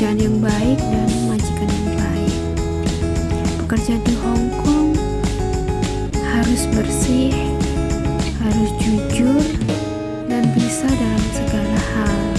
pekerjaan yang baik dan majikan yang baik. Pekerja di Hong Kong harus bersih, harus jujur, dan bisa dalam segala hal.